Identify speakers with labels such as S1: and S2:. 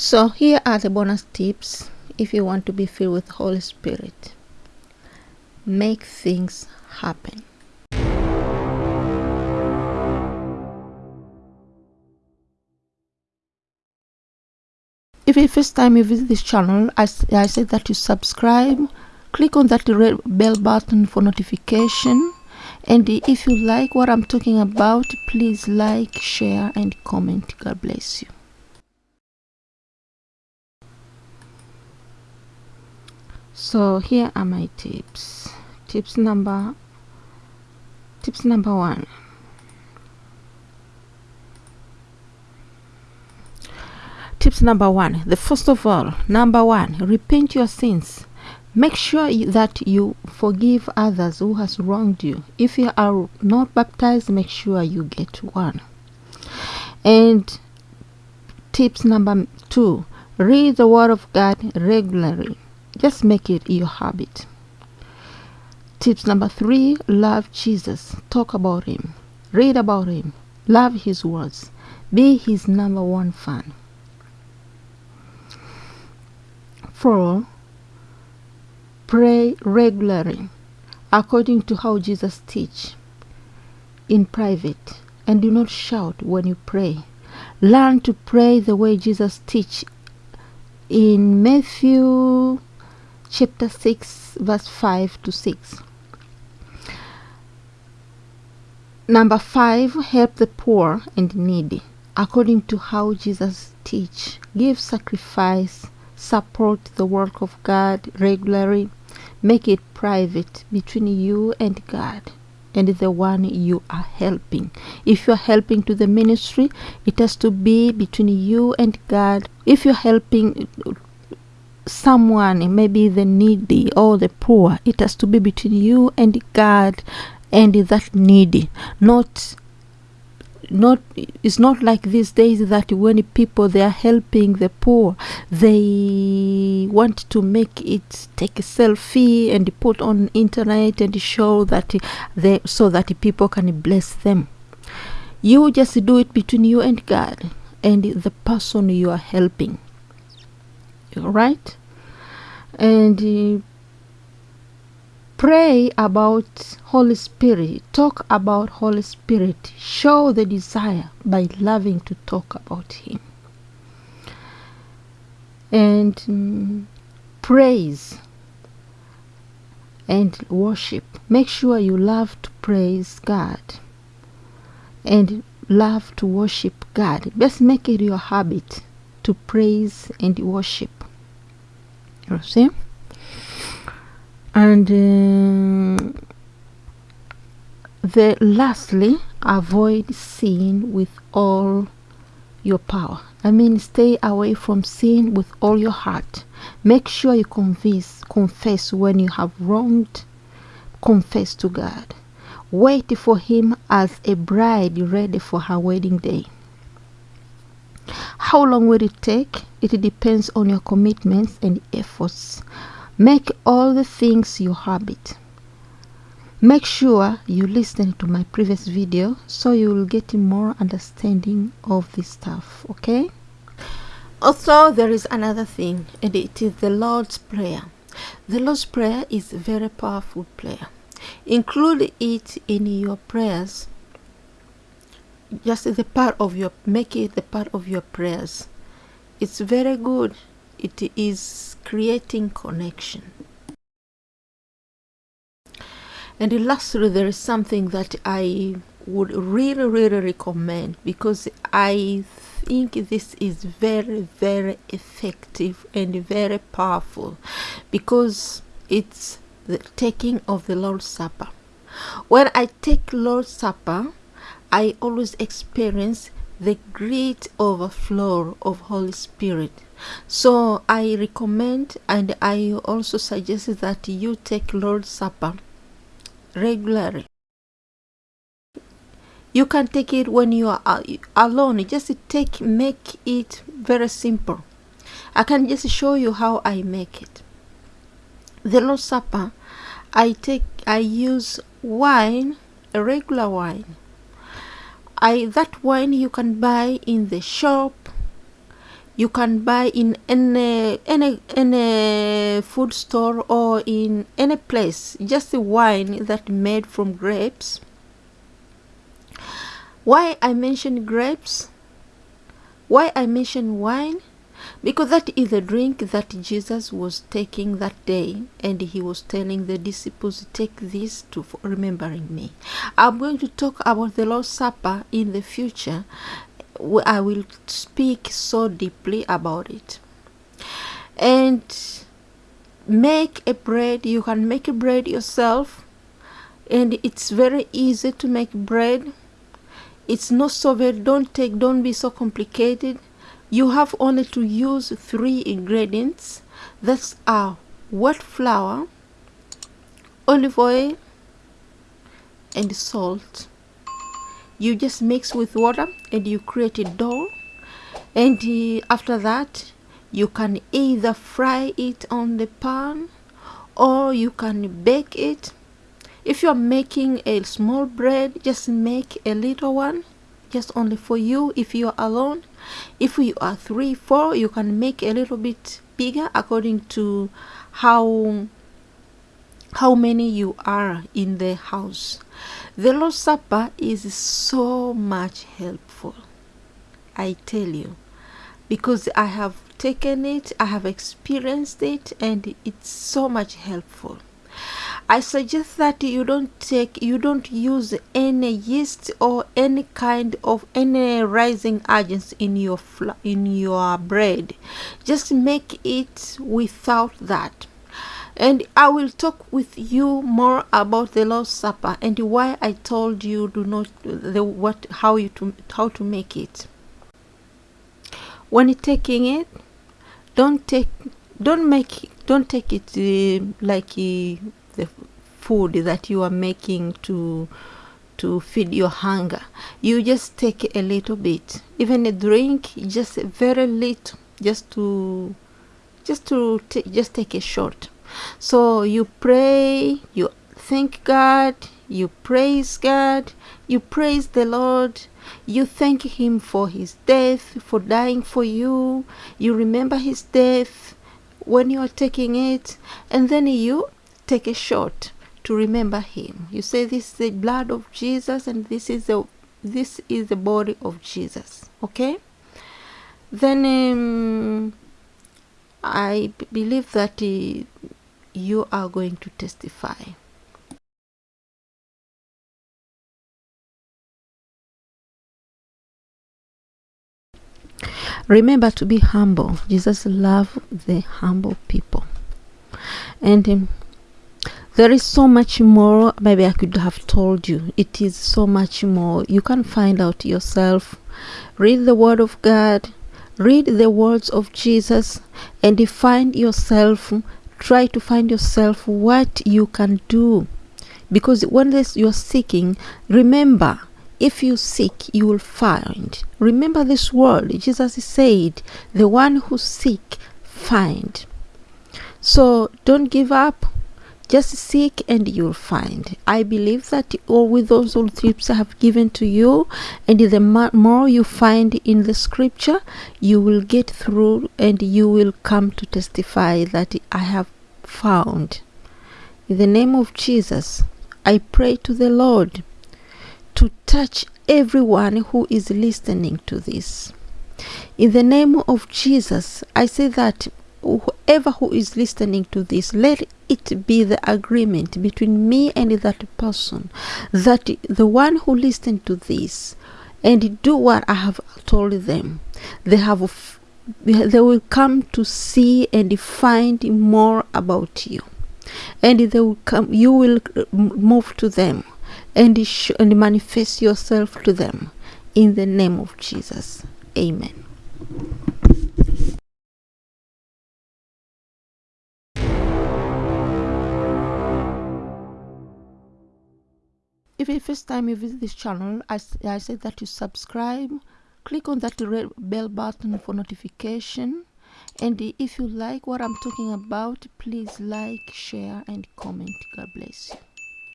S1: So here are the bonus tips if you want to be filled with Holy Spirit. Make things happen. If it's first time you visit this channel, I, I said that you subscribe, click on that red bell button for notification and if you like what I'm talking about, please like, share and comment. God bless you. So here are my tips. Tips number tips number 1. Tips number 1. The first of all, number 1, repent your sins make sure that you forgive others who has wronged you if you are not baptized make sure you get one and tips number two read the word of god regularly just make it your habit. Tips number three love jesus. Talk about him. Read about him. Love his words. Be his number one fan. Four Pray regularly according to how Jesus teach in private. And do not shout when you pray. Learn to pray the way Jesus teach in Matthew chapter 6 verse 5 to 6. Number 5 help the poor and needy according to how Jesus teach. Give sacrifice, support the work of God regularly Make it private between you and God and the one you are helping. If you're helping to the ministry, it has to be between you and God. If you're helping someone, maybe the needy or the poor, it has to be between you and God and that needy, not not it's not like these days that when people they are helping the poor they want to make it take a selfie and put on internet and show that they so that people can bless them. You just do it between you and god and the person you are helping. Right and uh, pray about holy spirit. Talk about holy spirit. Show the desire by loving to talk about him. And um, praise and worship. Make sure you love to praise god and love to worship god. Just make it your habit to praise and worship you see and uh, the lastly avoid sin with all your power. I mean stay away from sin with all your heart. Make sure you confess confess when you have wronged confess to god. Wait for him as a bride ready for her wedding day how long will it take it depends on your commitments and efforts Make all the things your habit. Make sure you listen to my previous video so you will get more understanding of this stuff, okay? Also, there is another thing, and it is the Lord's Prayer. The Lord's Prayer is a very powerful prayer. Include it in your prayers. Just the part of your, make it the part of your prayers. It's very good. It is creating connection. And lastly there is something that i would really really recommend because i think this is very very effective and very powerful because it's the taking of the lord's supper. When i take lord's supper i always experience the great overflow of holy spirit so I recommend and I also suggest that you take Lord's Supper regularly. You can take it when you are uh, alone. Just take make it very simple. I can just show you how I make it. The Lord's Supper, I take I use wine, a regular wine. I that wine you can buy in the shop you can buy in any any any food store or in any place just the wine that made from grapes. Why i mention grapes? Why i mention wine because that is the drink that jesus was taking that day and he was telling the disciples take this to remembering me i'm going to talk about the lord's supper in the future I will speak so deeply about it. And make a bread. You can make a bread yourself, and it's very easy to make bread. It's not so very. Don't take. Don't be so complicated. You have only to use three ingredients. That's our wet flour, olive oil, and salt. You just mix with water and you create a dough. And uh, after that you can either fry it on the pan or you can bake it. If you are making a small bread just make a little one just only for you if you are alone if you are three four you can make a little bit bigger according to how how many you are in the house the Lord's Supper is so much helpful. I tell you. Because I have taken it, I have experienced it, and it's so much helpful. I suggest that you don't take, you don't use any yeast or any kind of any rising agents in your in your bread. Just make it without that and I will talk with you more about the Lord's Supper and why I told you do not the what how you to how to make it. When taking it, don't take don't make don't take it uh, like uh, food that you are making to to feed your hunger. You just take a little bit, even a drink, just very little, just to just to just take a shot. So you pray, you thank God, you praise God, you praise the Lord, you thank Him for His death, for dying for you, you remember His death when you are taking it, and then you take a shot to remember Him. You say, This is the blood of Jesus, and this is the this is the body of Jesus. Okay? Then um, I believe that uh, you are going to testify. Remember to be humble. Jesus loved the humble people. And um, there is so much more. Maybe I could have told you. It is so much more. You can find out yourself. Read the Word of God. Read the words of Jesus and find yourself try to find yourself what you can do because when this you're seeking remember if you seek you will find remember this word jesus said the one who seek find so don't give up just seek and you'll find. I believe that all with those old tips i have given to you and the more you find in the scripture you will get through and you will come to testify that i have found. In the name of jesus i pray to the lord to touch everyone who is listening to this. In the name of jesus i say that whoever who is listening to this, let it be the agreement between me and that person that the one who listened to this and do what I have told them, they have they will come to see and find more about you. And they will come you will move to them and, and manifest yourself to them in the name of jesus. Amen if it's first time you visit this channel I, I say that you subscribe click on that red bell button for notification and if you like what i'm talking about please like share and comment. God bless you